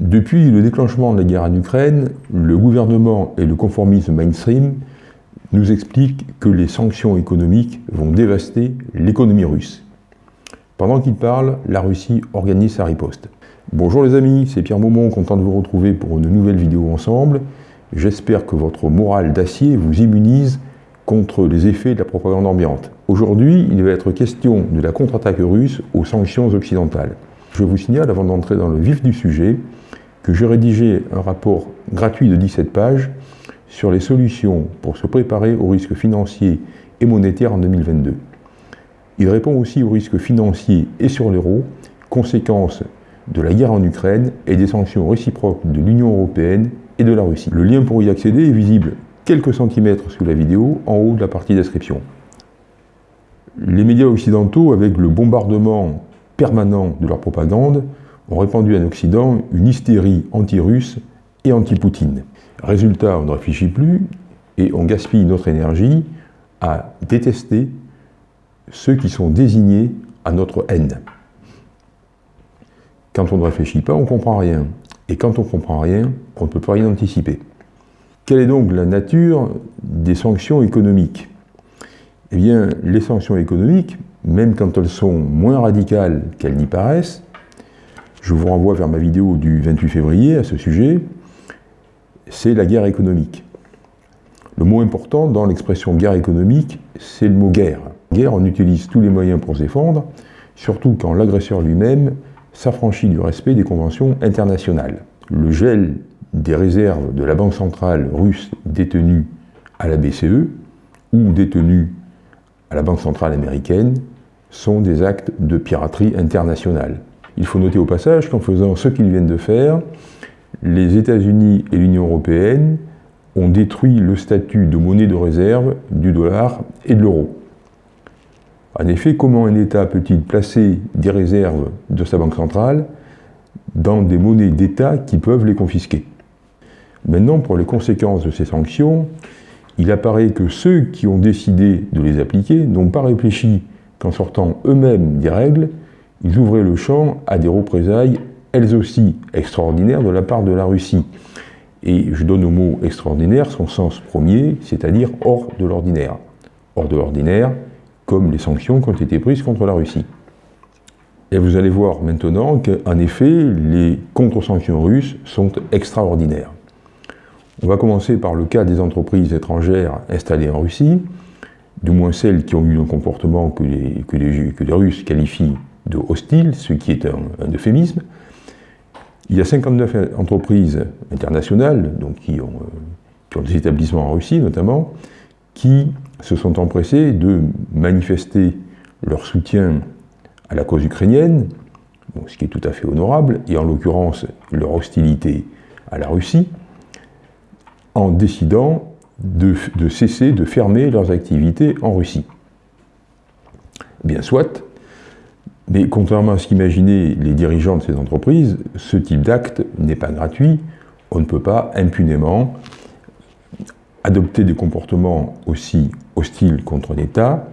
Depuis le déclenchement de la guerre en Ukraine, le gouvernement et le conformisme mainstream nous expliquent que les sanctions économiques vont dévaster l'économie russe. Pendant qu'il parle, la Russie organise sa riposte. Bonjour les amis, c'est Pierre Maumont, content de vous retrouver pour une nouvelle vidéo ensemble. J'espère que votre morale d'acier vous immunise contre les effets de la propagande ambiante. Aujourd'hui, il va être question de la contre-attaque russe aux sanctions occidentales. Je vous signale, avant d'entrer dans le vif du sujet, que j'ai rédigé un rapport gratuit de 17 pages sur les solutions pour se préparer aux risques financiers et monétaires en 2022. Il répond aussi aux risques financiers et sur l'euro, conséquences de la guerre en Ukraine et des sanctions réciproques de l'Union européenne et de la Russie. Le lien pour y accéder est visible quelques centimètres sous la vidéo, en haut de la partie description. Les médias occidentaux, avec le bombardement permanent de leur propagande, ont répandu en Occident une hystérie anti-russe et anti-Poutine. Résultat, on ne réfléchit plus et on gaspille notre énergie à détester ceux qui sont désignés à notre haine. Quand on ne réfléchit pas, on ne comprend rien. Et quand on ne comprend rien, on ne peut pas rien anticiper. Quelle est donc la nature des sanctions économiques? Eh bien, les sanctions économiques, même quand elles sont moins radicales qu'elles n'y paraissent, je vous renvoie vers ma vidéo du 28 février à ce sujet, c'est la guerre économique. Le mot important dans l'expression guerre économique, c'est le mot guerre. Guerre, on utilise tous les moyens pour se défendre, surtout quand l'agresseur lui-même s'affranchit du respect des conventions internationales. Le gel des réserves de la Banque centrale russe détenues à la BCE ou détenues à la Banque centrale américaine sont des actes de piraterie internationale. Il faut noter au passage qu'en faisant ce qu'ils viennent de faire, les États-Unis et l'Union européenne ont détruit le statut de monnaie de réserve du dollar et de l'euro. En effet, comment un État peut-il placer des réserves de sa banque centrale dans des monnaies d'État qui peuvent les confisquer? Maintenant, pour les conséquences de ces sanctions, il apparaît que ceux qui ont décidé de les appliquer n'ont pas réfléchi qu'en sortant eux-mêmes des règles, ils ouvraient le champ à des représailles, elles aussi extraordinaires, de la part de la Russie. Et je donne au mot extraordinaire son sens premier, c'est-à-dire hors de l'ordinaire. Hors de l'ordinaire, comme les sanctions qui ont été prises contre la Russie. Et vous allez voir maintenant qu'en effet, les contre-sanctions russes sont extraordinaires. On va commencer par le cas des entreprises étrangères installées en Russie, du moins celles qui ont eu un comportement que les, que les, Russes qualifient de hostile, ce qui est un, euphémisme. Il y a 59 entreprises internationales, donc qui ont, euh, qui ont des établissements en Russie notamment, qui se sont empressés de manifester leur soutien à la cause ukrainienne, ce qui est tout à fait honorable, et en l'occurrence leur hostilité à la Russie, en décidant de, cesser de fermer leurs activités en Russie. Bien soit, mais contrairement à ce qu'imaginaient les dirigeants de ces entreprises, ce type d'acte n'est pas gratuit, on ne peut pas impunément adopter des comportements aussi hostiles contre un État,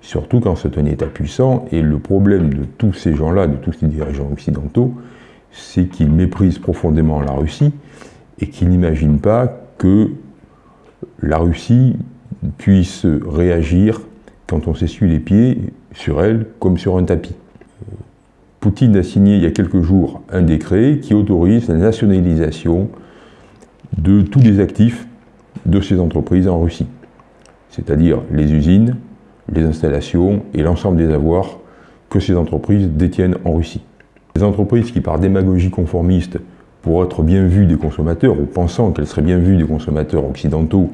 surtout quand c'est un État puissant, et le problème de tous ces gens-là, de tous ces dirigeants occidentaux, c'est qu'ils méprisent profondément la Russie et qu'ils n'imaginent pas que la Russie puisse réagir quand on s'essuie les pieds sur elle comme sur un tapis. Poutine a signé il y a quelques jours un décret qui autorise la nationalisation de tous les actifs de ces entreprises en Russie, c'est-à-dire les usines, les installations et l'ensemble des avoirs que ces entreprises détiennent en Russie. Les entreprises qui, par démagogie conformiste, pour être bien vues des consommateurs, ou pensant qu'elles seraient bien vues des consommateurs occidentaux,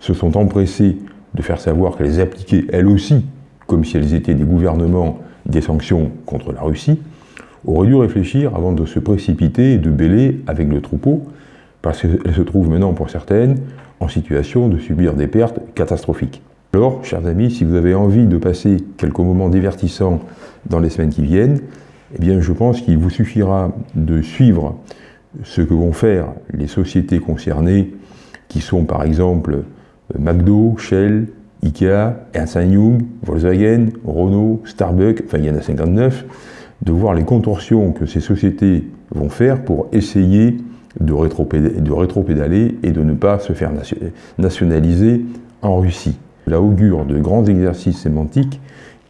se sont empressées de faire savoir qu'elles appliquaient elles aussi, comme si elles étaient des gouvernements, des sanctions contre la Russie, auraient dû réfléchir avant de se précipiter et de bêler avec le troupeau, parce qu'elles se trouvent maintenant, pour certaines, en situation de subir des pertes catastrophiques. Alors, chers amis, si vous avez envie de passer quelques moments divertissants dans les semaines qui viennent, eh bien, je pense qu'il vous suffira de suivre ce que vont faire les sociétés concernées, qui sont par exemple McDo, Shell, Ikea, Ernst Young, Volkswagen, Renault, Starbucks, enfin il y en a 59, de voir les contorsions que ces sociétés vont faire pour essayer de rétropédaler et de ne pas se faire nationaliser en Russie. La augure de grands exercices sémantiques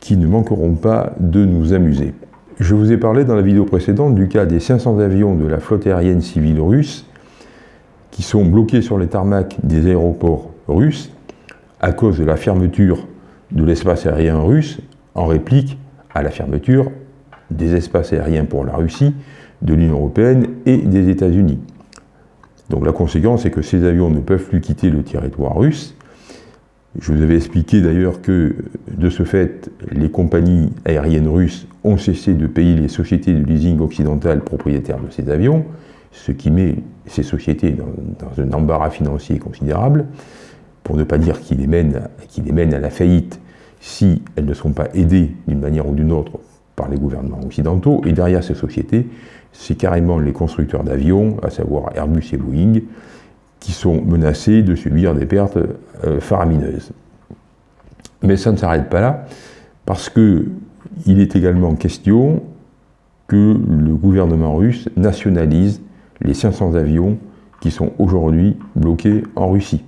qui ne manqueront pas de nous amuser. Je vous ai parlé dans la vidéo précédente du cas des 500 avions de la flotte aérienne civile russe qui sont bloqués sur les tarmacs des aéroports russes à cause de la fermeture de l'espace aérien russe en réplique à la fermeture des espaces aériens pour la Russie, de l'Union européenne et des États-Unis. Donc la conséquence est que ces avions ne peuvent plus quitter le territoire russe. Je vous avais expliqué d'ailleurs que de ce fait, les compagnies aériennes russes ont cessé de payer les sociétés de leasing occidentales propriétaires de ces avions, ce qui met ces sociétés dans, un embarras financier considérable, pour ne pas dire qu'il les, mène, les mène à la faillite si elles ne sont pas aidées d'une manière ou d'une autre par les gouvernements occidentaux. Et derrière ces sociétés, c'est carrément les constructeurs d'avions, à savoir Airbus et Boeing, qui sont menacés de subir des pertes euh, faramineuses. Mais ça ne s'arrête pas là, parce qu'il est également question que le gouvernement russe nationalise les 500 avions qui sont aujourd'hui bloqués en Russie.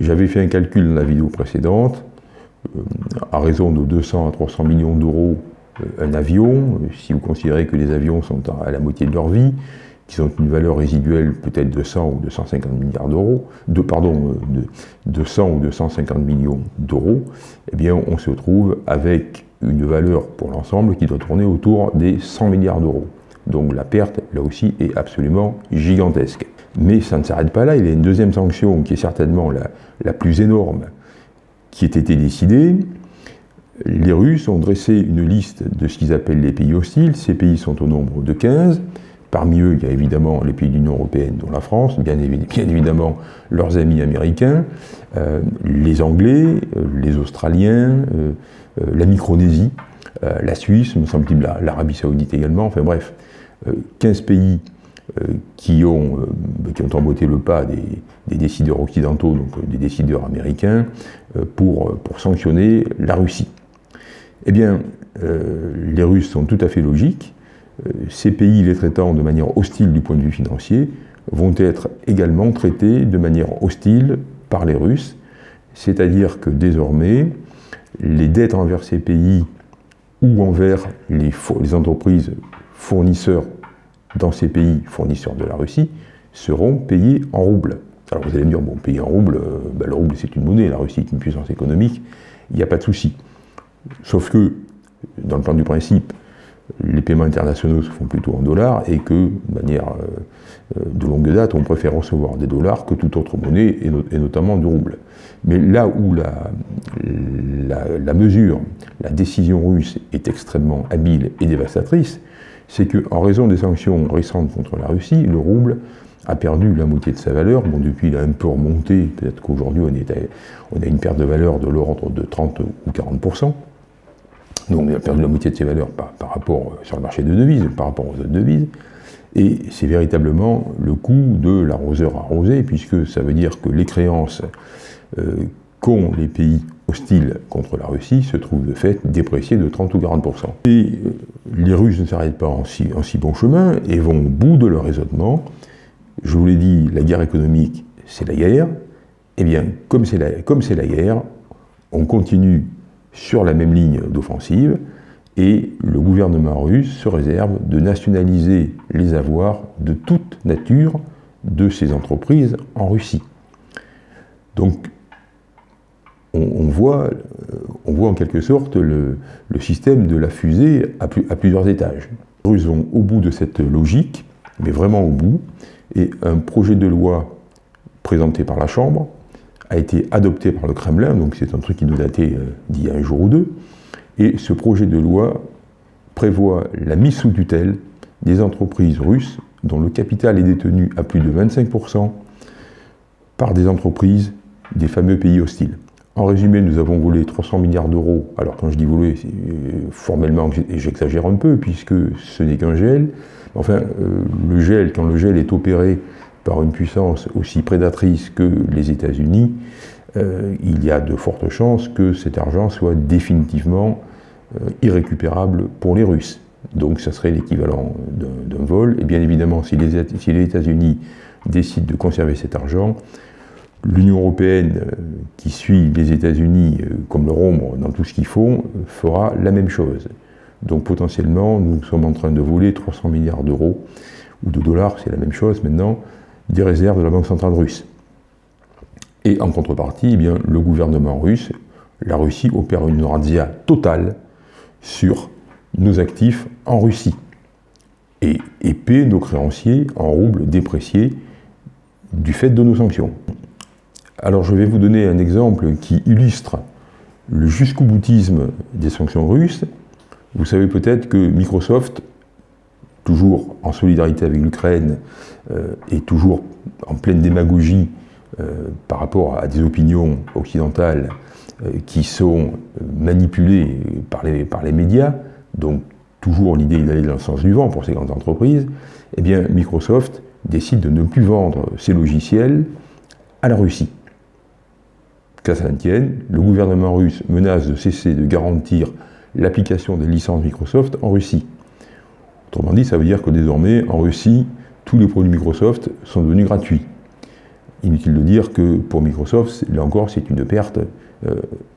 J'avais fait un calcul dans la vidéo précédente, euh, à raison de 200 à 300 millions d'euros euh, un avion, si vous considérez que les avions sont à la moitié de leur vie, qui ont une valeur résiduelle peut-être de 100 ou 250 milliards d'euros, de, pardon, euh, de, 100 ou 250 millions d'euros, eh bien on se trouve avec une valeur pour l'ensemble qui doit tourner autour des 100 milliards d'euros. Donc la perte, là aussi, est absolument gigantesque. Mais ça ne s'arrête pas là, il y a une deuxième sanction qui est certainement la, la plus énorme qui a été décidée. Les Russes ont dressé une liste de ce qu'ils appellent les pays hostiles. Ces pays sont au nombre de 15. Parmi eux, il y a évidemment les pays de l'Union européenne, dont la France, bien, évidemment leurs amis américains, euh, les Anglais, euh, les Australiens, euh, la Micronésie, la Suisse, me semble-t-il, l'Arabie Saoudite également, enfin bref, 15 pays qui, ont, emboîté le pas des, décideurs occidentaux, donc des décideurs américains, pour, sanctionner la Russie. Eh bien, les Russes sont tout à fait logiques, ces pays les traitant de manière hostile du point de vue financier vont être également traités de manière hostile par les Russes, c'est-à-dire que désormais, les dettes envers ces pays ou envers les, entreprises fournisseurs dans ces pays, fournisseurs de la Russie, seront payées en roubles. Alors vous allez me dire, bon, payer en roubles, euh, ben, le rouble c'est une monnaie, la Russie est une puissance économique, il n'y a pas de souci. Sauf que, dans le plan du principe, les paiements internationaux se font plutôt en dollars et que, de manière euh, euh, de longue date, on préfère recevoir des dollars que toute autre monnaie, et, notamment du rouble. Mais là où la, mesure, la décision russe est extrêmement habile et dévastatrice, c'est qu'en raison des sanctions récentes contre la Russie, le rouble a perdu la moitié de sa valeur. Bon, depuis, il a un peu remonté. Peut-être qu'aujourd'hui, on, a une perte de valeur de l'ordre de 30 ou 40 donc il a perdu la moitié de ses valeurs par, rapport euh, sur le marché de devises, par rapport aux autres devises. Et c'est véritablement le coût de l'arroseur arrosé, puisque ça veut dire que les créances euh, qu'ont les pays hostiles contre la Russie se trouvent de fait dépréciées de 30 ou 40%. Et euh, les Russes ne s'arrêtent pas en si, bon chemin et vont au bout de leur raisonnement. Je vous l'ai dit, la guerre économique, c'est la guerre. Eh bien, comme c'est la guerre, on continue sur la même ligne d'offensive, et le gouvernement russe se réserve de nationaliser les avoirs de toute nature de ces entreprises en Russie. Donc, on, voit, on voit en quelque sorte le, système de la fusée à, à, plusieurs étages. Les Russes vont au bout de cette logique, mais vraiment au bout, et un projet de loi présenté par la Chambre a été adopté par le Kremlin, donc c'est un truc qui doit dater euh, d'il y a un jour ou deux, et ce projet de loi prévoit la mise sous tutelle des entreprises russes dont le capital est détenu à plus de 25% par des entreprises des fameux pays hostiles. En résumé, nous avons volé 300 milliards d'euros. Alors quand je dis voler, euh, formellement, j'exagère un peu, puisque ce n'est qu'un gel. Enfin, euh, le gel, quand le gel est opéré par une puissance aussi prédatrice que les États-Unis, euh, il y a de fortes chances que cet argent soit définitivement euh, irrécupérable pour les Russes. Donc ça serait l'équivalent d'un vol. Et bien évidemment, si les, États-Unis décident de conserver cet argent, l'Union européenne, euh, qui suit les États-Unis comme leur ombre dans tout ce qu'ils font, fera la même chose. Donc potentiellement, nous sommes en train de voler 300 milliards d'euros, ou de dollars, c'est la même chose maintenant, des réserves de la Banque centrale russe. Et en contrepartie, eh le gouvernement russe, la Russie opère une razzia totale sur nos actifs en Russie et, et paie nos créanciers en roubles dépréciés du fait de nos sanctions. Alors je vais vous donner un exemple qui illustre le jusqu'au boutisme des sanctions russes. Vous savez peut-être que Microsoft, toujours en solidarité avec l'Ukraine euh, et toujours en pleine démagogie euh, par rapport à des opinions occidentales euh, qui sont manipulées par les, médias, donc toujours l'idée d'aller dans le sens du vent pour ces grandes entreprises, eh bien Microsoft décide de ne plus vendre ses logiciels à la Russie. Qu'à ça tienne, le gouvernement russe menace de cesser de garantir l'application des licences Microsoft en Russie. Autrement dit, ça veut dire que désormais, en Russie, tous les produits Microsoft sont devenus gratuits. Inutile de dire que pour Microsoft, là encore, c'est une perte euh,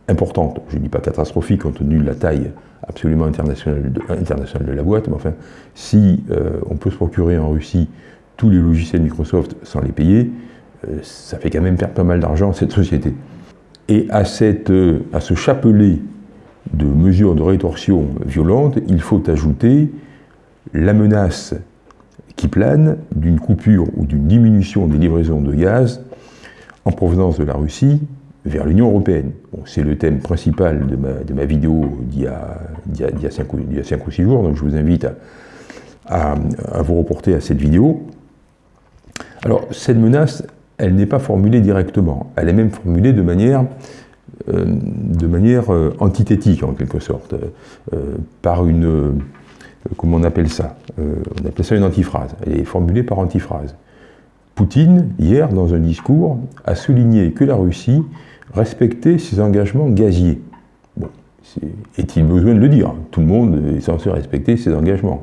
importante. Je ne dis pas catastrophique compte tenu de la taille absolument internationale de, la boîte, mais enfin, si euh, on peut se procurer en Russie tous les logiciels Microsoft sans les payer, euh, ça fait quand même perdre pas mal d'argent à cette société. Et à, cette, à ce chapelet de mesures de rétorsion violentes, il faut ajouter la menace qui plane d'une coupure ou d'une diminution des livraisons de gaz en provenance de la Russie vers l'Union européenne. c'est le thème principal de ma, vidéo d'il y, a 5 ou 6 jours, donc je vous invite à, vous reporter à cette vidéo. Alors, cette menace, elle n'est pas formulée directement, elle est même formulée de manière, euh, de euh, antithétique, en quelque sorte, euh, par une, comment on appelle ça On appelle ça une antiphrase, elle est formulée par antiphrase. Poutine, hier, dans un discours, a souligné que la Russie respecter ses engagements gaziers. Est-il besoin de le dire? Tout le monde est censé respecter ses engagements.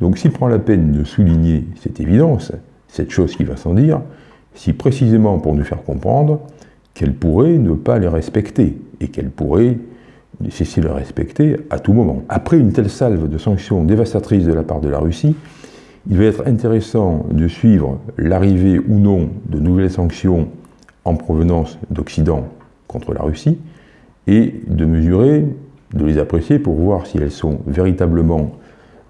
Donc s'il prend la peine de souligner cette évidence, cette chose qui va sans dire, si précisément pour nous faire comprendre qu'elle pourrait ne pas les respecter et qu'elle pourrait de les respecter à tout moment. Après une telle salve de sanctions dévastatrices de la part de la Russie, il va être intéressant de suivre l'arrivée ou non de nouvelles sanctions en provenance d'Occident contre la Russie et de mesurer, de les apprécier pour voir si elles sont véritablement,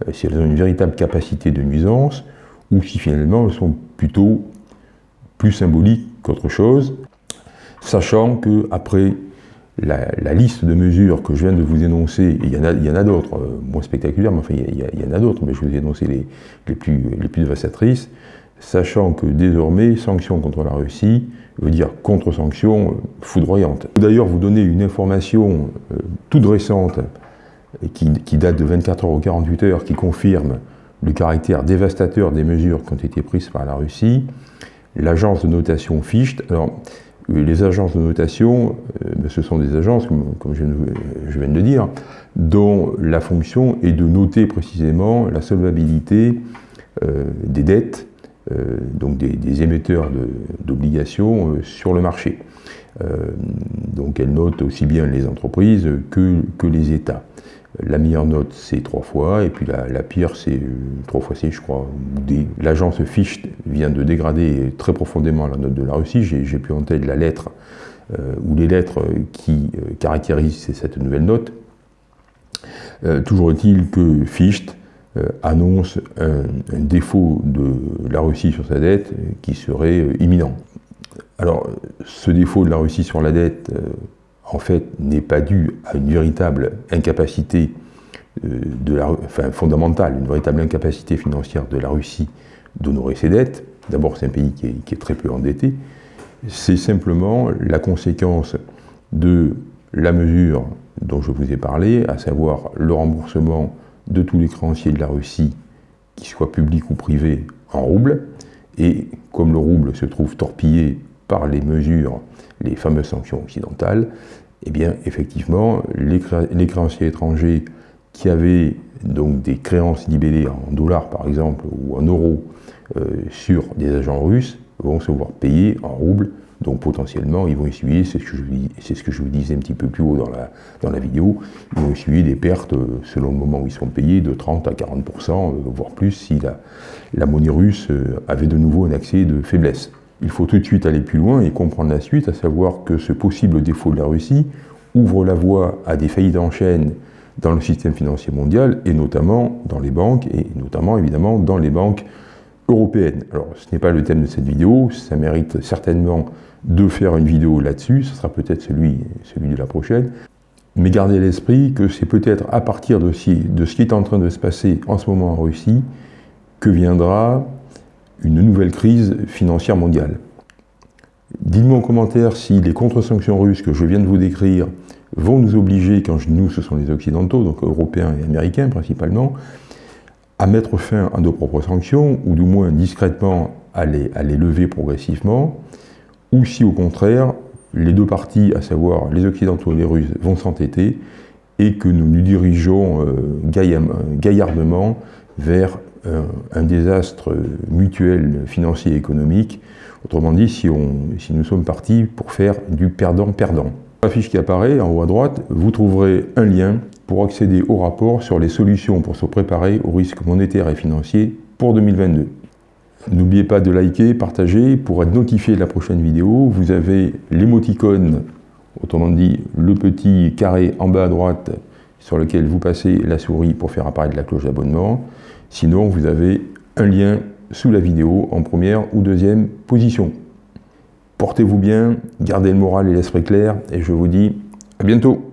euh, si elles ont une véritable capacité de nuisance ou si finalement elles sont plutôt plus symboliques qu'autre chose, sachant que après la, liste de mesures que je viens de vous énoncer, il y en a, d'autres, euh, moins spectaculaires, mais enfin il y, en a d'autres, mais je vous ai énoncé les, plus, les plus dévastatrices, sachant que désormais, sanctions contre la Russie veut dire contre-sanctions euh, foudroyantes. D'ailleurs, vous donner une information euh, toute récente, qui, date de 24 heures ou 48 heures, qui confirme le caractère dévastateur des mesures qui ont été prises par la Russie. L'agence de notation Ficht, alors euh, les agences de notation, ce sont des agences, comme, je, viens de le dire, dont la fonction est de noter précisément la solvabilité des dettes euh, donc des, émetteurs d'obligations euh, sur le marché. Euh, donc elle note aussi bien les entreprises que les États. La meilleure note, c'est trois fois, et puis la, pire, c'est trois fois C, je crois. L'agence Fichte vient de dégrader très profondément la note de la Russie. J'ai plus en tête la lettre ou les lettres qui caractérisent cette nouvelle note. toujours est-il que Fichte euh, annonce un, défaut de la Russie sur sa dette qui serait euh, imminent. Alors, ce défaut de la Russie sur la dette, euh, en fait, n'est pas dû à une véritable incapacité enfin, fondamentale, une véritable incapacité financière de la Russie d'honorer ses dettes. D'abord, c'est un pays qui est, qui est, très peu endetté. C'est simplement la conséquence de la mesure dont je vous ai parlé, à savoir le remboursement de tous les créanciers de la Russie, qu'ils soient publics ou privés, en roubles. Et comme le rouble se trouve torpillé par les mesures, les fameuses sanctions occidentales, eh bien, effectivement, les, créanciers étrangers qui avaient donc des créances libellées en dollars par exemple ou en euros euh, sur des agents russes vont se voir payer en roubles donc potentiellement, ils vont essuyer, c'est ce, que je, vous disais un petit peu plus haut dans la, vidéo, ils vont essuyer des pertes, euh, selon le moment où ils sont payés, de 30 à 40%, euh, voire plus, si la, monnaie russe avait de nouveau un accès de faiblesse. Il faut tout de suite aller plus loin et comprendre la suite, à savoir que ce possible défaut de la Russie ouvre la voie à des faillites en chaîne dans le système financier mondial, et notamment dans les banques, et notamment évidemment dans les banques européennes. Alors ce n'est pas le thème de cette vidéo, ça mérite certainement de faire une vidéo là-dessus, ce sera peut-être celui, de la prochaine, mais gardez à l'esprit que c'est peut-être à partir de, de ce qui est en train de se passer en ce moment en Russie que viendra une nouvelle crise financière mondiale. Dites-moi en commentaire si les contre-sanctions russes que je viens de vous décrire vont nous obliger, quand nous ce sont les Occidentaux, donc Européens et Américains principalement, à mettre fin à nos propres sanctions, ou du moins discrètement à les, à les lever progressivement, ou si au contraire, les deux parties, à savoir les Occidentaux et les Russes, vont s'entêter et que nous nous dirigeons euh, gaillardement vers un désastre mutuel, financier et économique. Autrement dit, si, nous sommes partis pour faire du perdant-perdant. La fiche qui apparaît en haut à droite, vous trouverez un lien pour accéder au rapport sur les solutions pour se préparer aux risques monétaires et financiers pour 2022. N'oubliez pas de liker, partager pour être notifié de la prochaine vidéo. Vous avez l'émoticône, autrement dit le petit carré en bas à droite sur lequel vous passez la souris pour faire apparaître la cloche d'abonnement. Sinon, vous avez un lien sous la vidéo en première ou deuxième position. Portez-vous bien, gardez le moral et l'esprit clair et je vous dis à bientôt